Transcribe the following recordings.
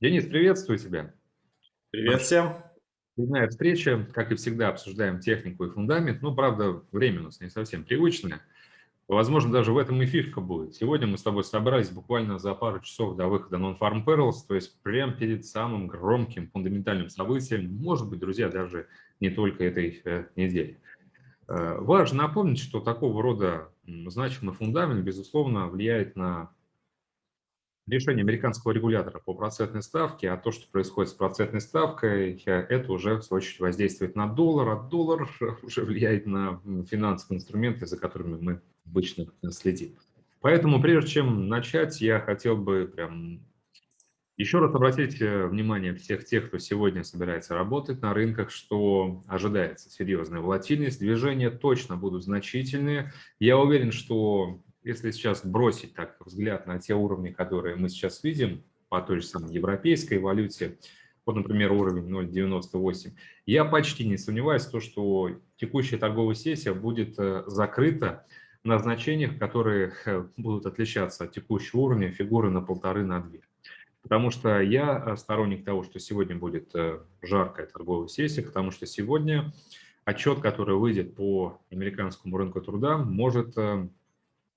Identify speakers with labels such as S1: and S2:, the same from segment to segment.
S1: Денис, приветствую тебя.
S2: Привет всем.
S1: Очередная встреча, как и всегда, обсуждаем технику и фундамент. Ну, правда, время у нас не совсем привычное. Возможно, даже в этом и фишка будет. Сегодня мы с тобой собрались буквально за пару часов до выхода Non-Farm Perils, то есть прямо перед самым громким фундаментальным событием, может быть, друзья, даже не только этой э, недели. Э, важно напомнить, что такого рода значимый фундамент, безусловно, влияет на решение американского регулятора по процентной ставке, а то, что происходит с процентной ставкой, это уже, в свою очередь, воздействует на доллар, а доллар уже влияет на финансовые инструменты, за которыми мы обычно следим. Поэтому, прежде чем начать, я хотел бы прям еще раз обратить э, внимание всех тех, кто сегодня собирается работать на рынках, что ожидается серьезная волатильность, движения точно будут значительные. Я уверен, что если сейчас бросить так взгляд на те уровни, которые мы сейчас видим по той же самой европейской валюте, вот, например, уровень 0,98, я почти не сомневаюсь в том, что текущая торговая сессия будет э, закрыта на значениях, которые э, будут отличаться от текущего уровня фигуры на полторы, на две. Потому что я э, сторонник того, что сегодня будет жаркая торговая сессия, потому что сегодня отчет, который выйдет по американскому рынку труда, может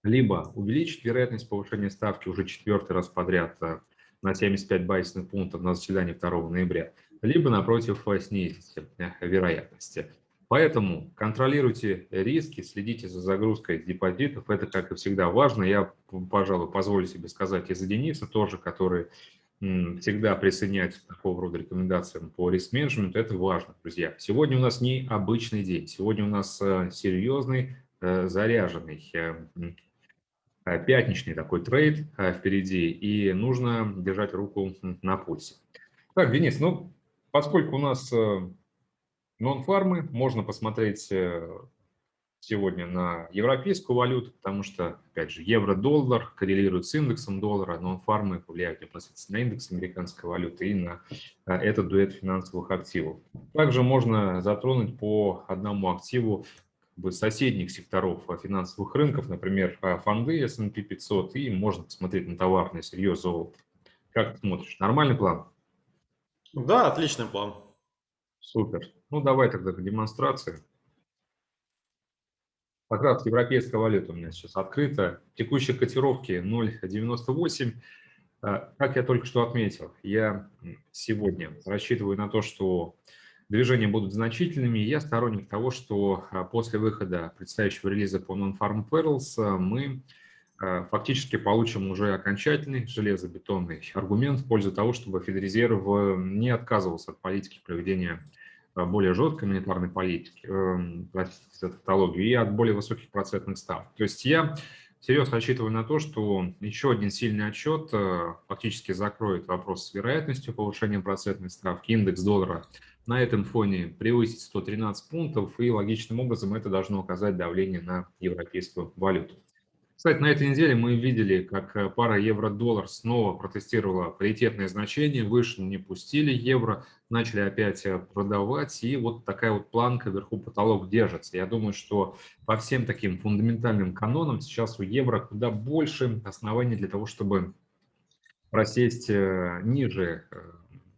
S1: либо увеличить вероятность повышения ставки уже четвертый раз подряд э, на 75 базисных пунктов на заседании 2 ноября, либо, напротив, э, снизить э, вероятности. Поэтому контролируйте риски, следите за загрузкой депозитов. Это, как и всегда, важно. Я, пожалуй, позволю себе сказать и за Дениса тоже, который всегда присоединяется к такого рода рекомендациям по риск-менеджменту. Это важно, друзья. Сегодня у нас не обычный день. Сегодня у нас серьезный, заряженный пятничный такой трейд э, впереди, и нужно держать руку на пульсе. Так, Денис, ну, поскольку у нас э, нон-фармы, можно посмотреть сегодня на европейскую валюту, потому что, опять же, евро-доллар коррелирует с индексом доллара, нон-фармы влияют непосредственно на индекс американской валюты и на этот дуэт финансовых активов. Также можно затронуть по одному активу соседних секторов а, финансовых рынков, например, а, фонды S&P 500, и можно посмотреть на товарный сырье золото. Как ты смотришь? Нормальный план?
S2: Да, отличный план.
S1: Супер. Ну, давай тогда к демонстрации. Как раз европейская валюта у меня сейчас открыта. Текущие котировки 0,98. А, как я только что отметил, я сегодня рассчитываю на то, что движения будут значительными. Я сторонник того, что а, после выхода предстоящего релиза по Non-Farm Perils а, мы а, фактически получим уже окончательный железобетонный аргумент в пользу того, чтобы Федрезерв не отказывался от политики проведения более жесткой монетарной политики, простите за тавтологию, и от более высоких процентных ставок. То есть я серьезно рассчитываю на то, что еще один сильный отчет фактически закроет вопрос с вероятностью повышения процентной ставки. Индекс доллара на этом фоне превысить 113 пунктов, и логичным образом это должно оказать давление на европейскую валюту. Кстати, на этой неделе мы видели, как э, пара евро-доллар снова протестировала паритетное значение, выше не пустили евро, начали опять э, продавать, и вот такая вот планка вверху потолок держится. Я думаю, что по всем таким фундаментальным канонам сейчас у евро куда больше оснований для того, чтобы просесть э, ниже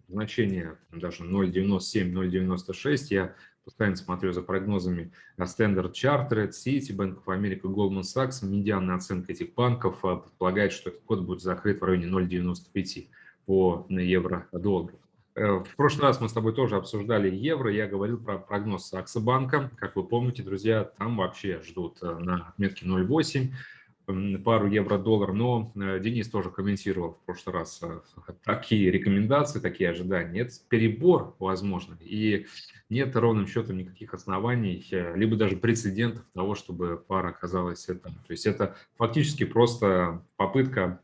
S1: значение даже 0,97, 0,96. Я постоянно смотрю за прогнозами Standard Chartered, City, Bank of America, Goldman Sachs. Медианная оценка этих банков а, предполагает, что этот год будет закрыт в районе 0,95 по евро-доллару. Э, в прошлый раз мы с тобой тоже обсуждали евро, я говорил про прогноз Саксобанка. Как вы помните, друзья, там вообще ждут э, на отметке 0,8 пару евро-доллар, но э, Денис тоже комментировал в прошлый раз э, такие рекомендации, такие ожидания. Это перебор, возможно, и нет ровным счетом никаких оснований, э, либо даже прецедентов того, чтобы пара оказалась там. То есть это фактически просто попытка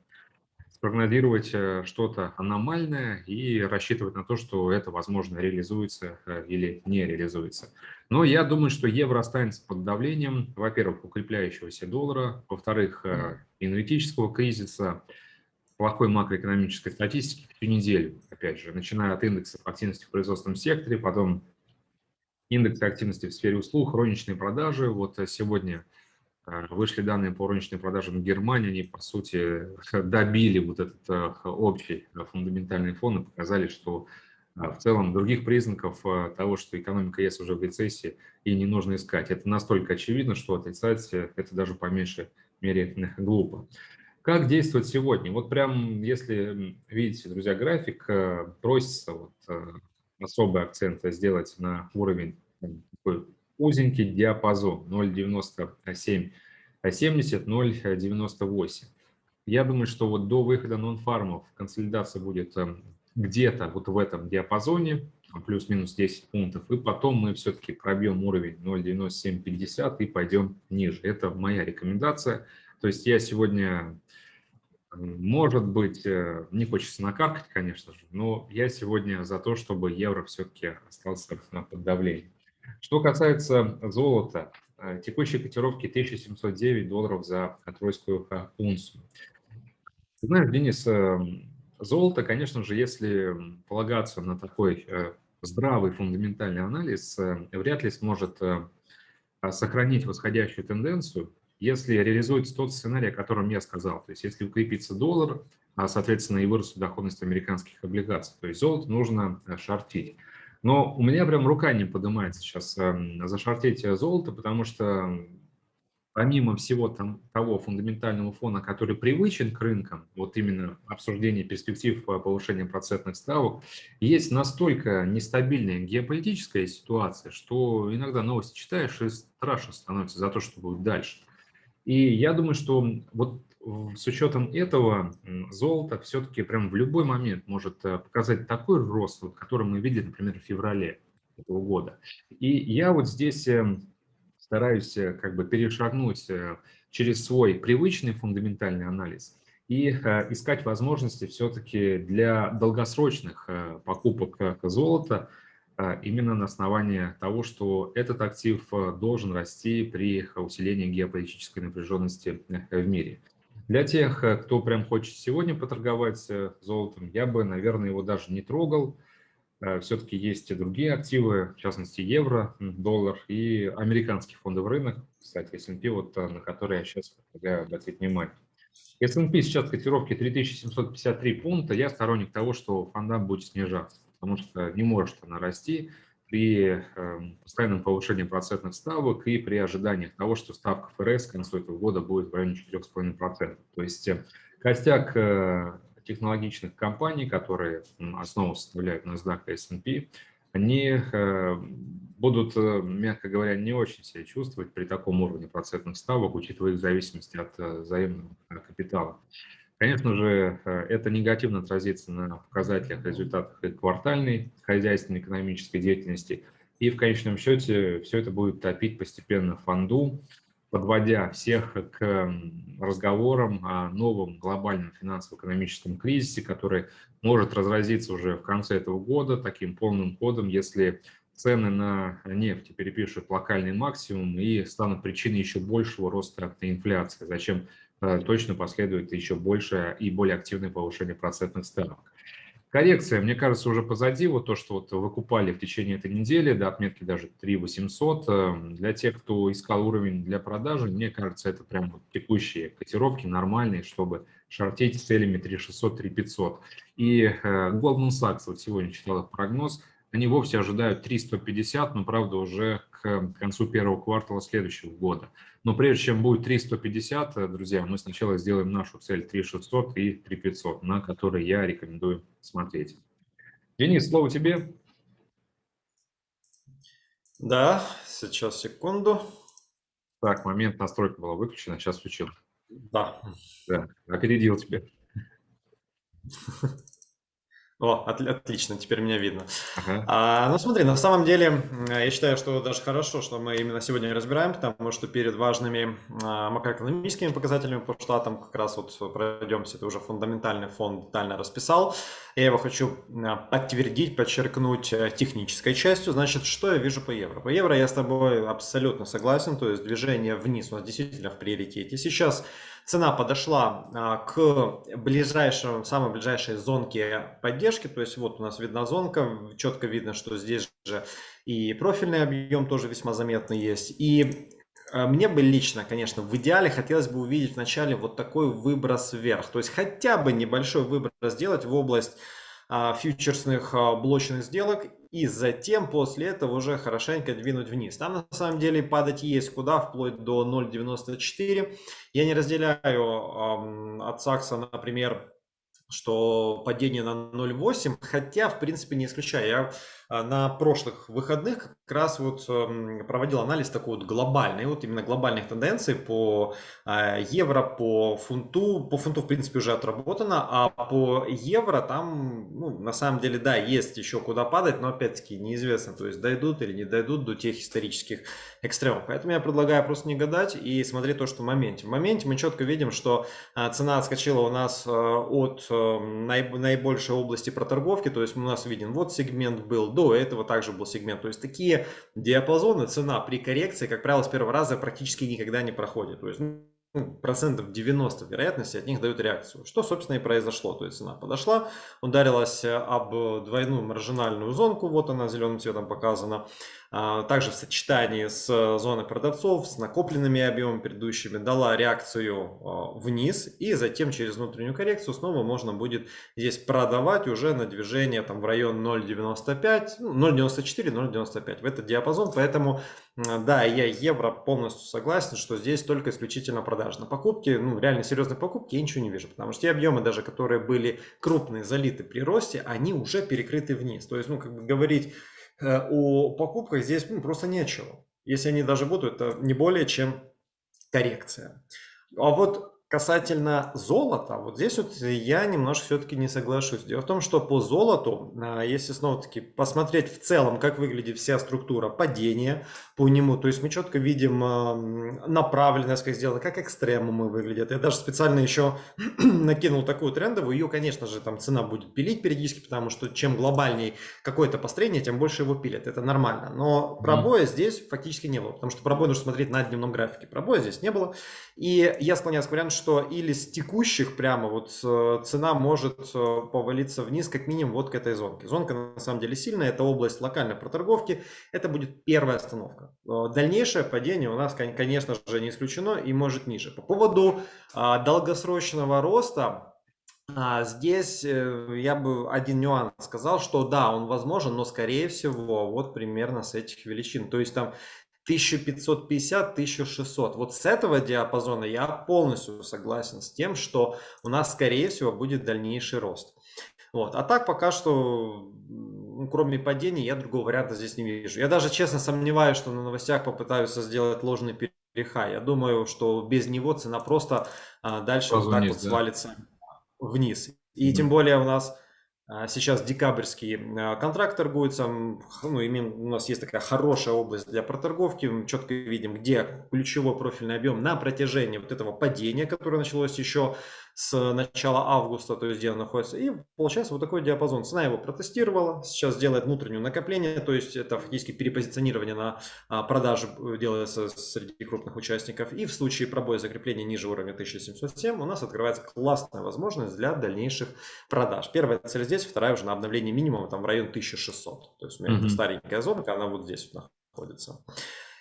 S1: спрогнозировать что-то аномальное и рассчитывать на то, что это, возможно, реализуется или не реализуется. Но я думаю, что евро останется под давлением, во-первых, укрепляющегося доллара, во-вторых, э, энергетического кризиса, плохой макроэкономической статистики всю неделю, опять же, начиная от индексов активности в производственном секторе, потом индексы активности в сфере услуг, розничные продажи. Вот сегодня вышли данные по розничным продажам Германии, они, по сути, добили вот этот общий фундаментальный фон и показали, что в целом других признаков того, что экономика есть уже в рецессии, и не нужно искать. Это настолько очевидно, что отрицать это даже по меньшей мере глупо. Как действовать сегодня? Вот прям, если видите, друзья, график, э, просится вот э, особый акцент сделать на уровень узенький диапазон 0,97 70, 0,98. Я думаю, что вот до выхода нон-фармов консолидация будет э, где-то вот в этом диапазоне, плюс-минус 10 пунктов, и потом мы все-таки пробьем уровень 0,9750 и пойдем ниже. Это моя рекомендация. То есть я сегодня может быть, э, не хочется накаркать, конечно же, но я сегодня за то, чтобы евро все-таки остался под давлением. Что касается золота, э, текущие котировки 1709 долларов за тройскую э, унцию. знаешь, Денис, золото, конечно же, если полагаться на такой здравый фундаментальный анализ, вряд ли сможет сохранить восходящую тенденцию, если реализуется тот сценарий, о котором я сказал, то есть если укрепится доллар, а, соответственно, и вырастет доходность американских облигаций, то есть золото нужно э, шортить. Но у меня прям рука не поднимается сейчас эм, зашортить золото, потому что помимо всего там, того фундаментального фона, который привычен к рынкам, вот именно обсуждение перспектив повышения процентных ставок, есть настолько нестабильная геополитическая ситуация, что иногда новости читаешь и страшно становится за то, что будет дальше. И я думаю, что вот с учетом этого золото все-таки прям в любой момент может э, показать такой рост, вот, который мы видели, например, в феврале этого года. И я вот здесь эм, стараюсь э, как бы перешагнуть э, через свой привычный фундаментальный анализ и искать возможности все-таки для долгосрочных покупок золота, именно на основании того, что этот актив должен расти при усилении геополитической напряженности в мире. Для тех, э, кто прям хочет сегодня поторговать золотом, я бы, наверное, его даже не трогал. Все-таки есть и другие активы, в частности евро, доллар и американский фондовый рынок, кстати, S&P, вот, на который я сейчас предлагаю обратить внимание. S&P сейчас котировки 3753 пункта. Я сторонник того, что фондам будет снижаться потому что не может она расти при эм, постоянном повышении процентных ставок и при ожидании того, что ставка ФРС к концу этого года будет в районе 4,5%. То есть э, костяк э, технологичных компаний, которые основу составляют NASDAQ и S&P, они э, будут, мягко говоря, не очень себя чувствовать при таком уровне процентных ставок, учитывая их зависимость от взаимного капитала. Конечно же, э, это негативно отразится на показателях, результатах и квартальной хозяйственной экономической деятельности. И в конечном счете все это будет топить постепенно фонду, подводя всех к разговорам о новом глобальном финансово-экономическом кризисе, который может разразиться уже в конце этого года таким полным ходом, если цены на нефть перепишут локальный максимум и станут причиной еще большего роста инфляции. Зачем точно последует еще большее и более активное повышение процентных ставок. Коррекция, мне кажется, уже позади. Вот то, что вот выкупали в течение этой недели, до отметки даже 3 800. Э, для тех, кто искал уровень для продажи, мне кажется, это прям вот текущие котировки нормальные, чтобы шортить с целями 3 600, 3 500. И э, Goldman Sachs, вот сегодня читал их прогноз, они вовсе ожидают 350, но, правда, уже к концу первого квартала следующего года. Но прежде чем будет 350, э, друзья, мы сначала сделаем нашу цель 3600 и 3500, на которые я рекомендую смотреть. Денис, слово тебе.
S2: Да, сейчас секунду.
S1: Так, момент настройка была выключена, сейчас включил.
S2: Да.
S1: Да, опередил тебя.
S2: О, от, отлично, теперь меня видно. Ага. А, ну смотри, на самом деле, я считаю, что даже хорошо, что мы именно сегодня разбираем, потому что перед важными а, макроэкономическими показателями по штатам как раз вот пройдемся, это уже фундаментальный фонд детально расписал. Я его хочу а, подтвердить, подчеркнуть э, технической частью. Значит, что я вижу по евро? По евро я с тобой абсолютно согласен, то есть движение вниз у нас действительно в приоритете. Сейчас цена подошла а, к ближайшему, самой ближайшей зонке поддержки, то есть вот у нас видна зонка, четко видно, что здесь же и профильный объем тоже весьма заметный есть, и э, мне бы лично, конечно, в идеале хотелось бы увидеть вначале вот такой выброс вверх. То есть хотя бы небольшой выброс сделать в область а, фьючерсных а, блочных сделок и затем после этого уже хорошенько двинуть вниз. Там на самом деле падать есть куда, вплоть до 0.94. Я не разделяю от Сакса, например, что падение на 0.8, хотя в принципе не исключаю. Я на прошлых выходных как раз вот эм, проводил анализ такой вот глобальный, вот именно глобальных тенденций по а, евро, по фунту. По фунту, в принципе, уже отработано, а по евро там, ну, на самом деле, да, есть еще куда падать, но опять-таки неизвестно, то есть дойдут или не дойдут до тех исторических экстремов. Поэтому я предлагаю просто не гадать и смотреть то, что в моменте. В моменте мы четко видим, что а, цена отскочила у нас от эм, наибольшей области проторговки, то есть у нас виден вот сегмент был, до этого также был сегмент. То есть такие диапазоны, цена при коррекции, как правило, с первого раза практически никогда не проходит. То есть ну, процентов 90 вероятности от них дают реакцию. Что, собственно, и произошло. То есть цена подошла, ударилась об двойную маржинальную зонку, вот она зеленым цветом показана. А, также в сочетании с зоной продавцов, с накопленными объемами предыдущими, дала реакцию а, вниз. И затем через внутреннюю коррекцию снова можно будет здесь продавать уже на движение там, в район 0.95, 0.94, 0.95 в этот диапазон. Поэтому, да, я евро полностью согласен, что здесь только исключительно продажи. На покупки, ну реально серьезные покупки я ничего не вижу. Потому что те объемы, даже которые были крупные, залиты при росте, они уже перекрыты вниз. То есть, ну как бы говорить Э, о покупках здесь ну, просто нечего. Если они даже будут, это не более чем коррекция. А вот Касательно золота, вот здесь вот я немножко все-таки не соглашусь. Дело в том, что по золоту, а, если снова-таки посмотреть в целом, как выглядит вся структура падения по нему, то есть мы четко видим а, направленность, как сделано, как экстремумы выглядят. Я даже специально еще накинул такую трендовую, ее, конечно же, там цена будет пилить периодически, потому что чем глобальнее какое-то построение, тем больше его пилят. Это нормально. Но пробоя mm. здесь фактически не было, потому что пробой нужно смотреть на дневном графике. Пробоя здесь не было. И я склоняюсь к варианту, что или с текущих прямо вот э, цена может э, повалиться вниз как минимум вот к этой зонке. Зонка на самом деле сильная, это область локальной проторговки, это будет первая остановка. Э, дальнейшее падение у нас, конечно же, не исключено и может ниже. По поводу а, долгосрочного роста, а, Здесь я бы один нюанс сказал, что да, он возможен, но скорее всего вот примерно с этих величин. То есть там 1550-1600. Вот с этого диапазона я полностью согласен с тем, что у нас, скорее всего, будет дальнейший рост. Вот. А так пока что, ну, кроме падения, я другого варианта здесь не вижу. Я даже честно сомневаюсь, что на новостях попытаются сделать ложный перехай. Я думаю, что без него цена просто а, дальше вот так вот да? свалится вниз. И -hmm. тем более у нас сейчас декабрьский а, контракт торгуется, ну, именно у нас есть такая хорошая область для проторговки, мы четко видим, где ключевой профильный объем на протяжении вот этого падения, которое началось еще с начала августа, то есть где он находится. И получается вот такой диапазон. Цена его протестировала, сейчас делает внутреннее накопление, то есть это фактически перепозиционирование на а, продажу делается среди крупных участников. И в случае пробоя закрепления ниже уровня 1707 у нас открывается классная возможность для дальнейших продаж. Первая цель здесь, вторая уже на обновление минимума там в район 1600. То есть у меня mm -hmm. старенькая зона, она вот здесь находится.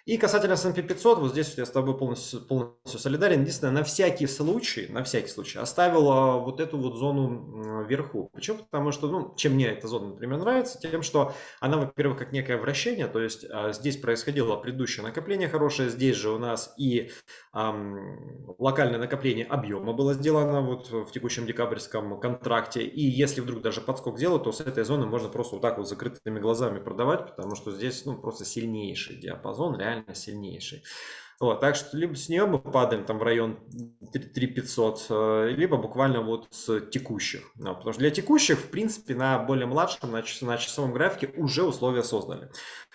S2: И касательно S&P 500, вот здесь я с тобой полностью, полностью солидарен. Единственное, на всякий случай, на всякий случай оставил а, вот эту вот зону вверху. Почему? Потому что, ну, чем мне эта зона, например, нравится, тем, что она, во-первых, как некое вращение, то есть а, здесь происходило предыдущее накопление хорошее, здесь же у нас и эм, локальное накопление объема было сделано вот в текущем декабрьском контракте. И если вдруг даже подскок делать, то с этой зоны можно просто вот так вот закрытыми глазами продавать, потому что здесь, ну, просто сильнейший диапазон, реально реально сильнейший. Вот, так что либо с нее мы падаем там в район 3500, э, либо буквально вот с текущих. Ну, потому что для текущих, в принципе, на более младшем, на, час, на часовом графике уже условия создали.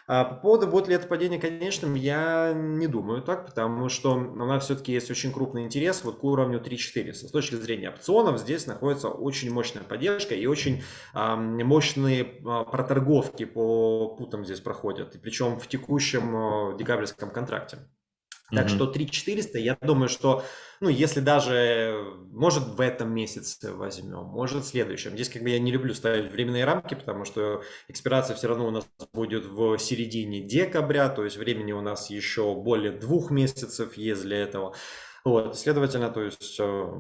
S2: А по поводу, будет ли это падение конечным, я не думаю так, потому что у нас все-таки есть очень крупный интерес вот к уровню 3400. С точки зрения опционов здесь находится очень мощная поддержка и очень а, мощные а, проторговки по путам здесь проходят, и причем в текущем а, декабрьском контракте. Так что 3400, я думаю, что, ну, если даже, может, в этом месяце возьмем, может, в следующем. Здесь как бы я не люблю ставить временные рамки, потому что экспирация все равно у нас будет в середине декабря, то есть времени у нас еще более двух месяцев есть для этого. Вот, следовательно, то есть э,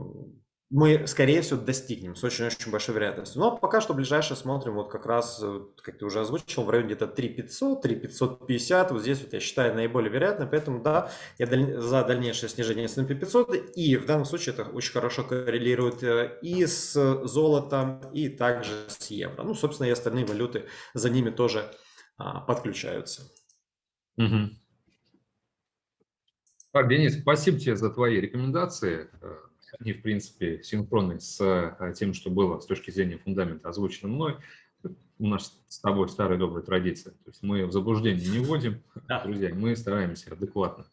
S2: мы, скорее всего, достигнем с очень-очень большой вероятностью. Но пока что ближайшее смотрим, вот как раз, э, как ты уже озвучил, в районе где-то 3500, 3550. Вот здесь вот я считаю наиболее вероятно, поэтому да, я даль... за дальнейшее снижение S&P 500. И в данном случае это очень хорошо коррелирует э, и с золотом, и также с евро. Ну, собственно, и остальные валюты за ними тоже а, подключаются.
S1: Угу. Так, Денис, спасибо тебе за твои рекомендации они, в принципе, синхронны с э, тем, что было с точки зрения фундамента озвучено мной. У нас с тобой старая добрая традиция. То есть мы в заблуждение не вводим, да. друзья, мы стараемся адекватно,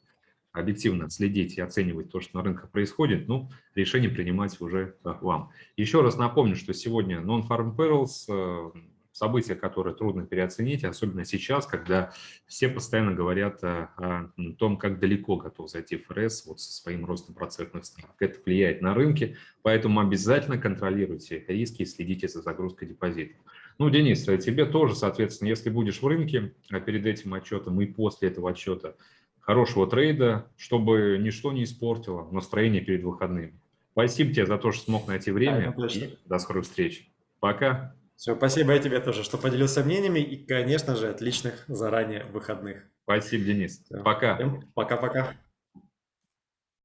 S1: объективно следить и оценивать то, что на рынках происходит, ну, решение принимать уже э, вам. Еще раз напомню, что сегодня Non-Farm Perils событие, которое трудно переоценить, особенно сейчас, когда все постоянно говорят о, о том, как далеко готов зайти ФРС вот со своим ростом процентных ставок. Это влияет на рынки, поэтому обязательно контролируйте риски и следите за загрузкой депозитов. Ну, Денис, а тебе тоже, соответственно, если будешь в рынке а перед этим отчетом и после этого отчета, хорошего трейда, чтобы ничто не испортило настроение перед выходными. Спасибо тебе за то, что смог найти время. Да, и до скорых встреч. Пока.
S2: Все, спасибо и тебе тоже, что поделился мнениями и, конечно же, отличных заранее выходных.
S1: Спасибо, Денис. Пока.
S2: Пока-пока.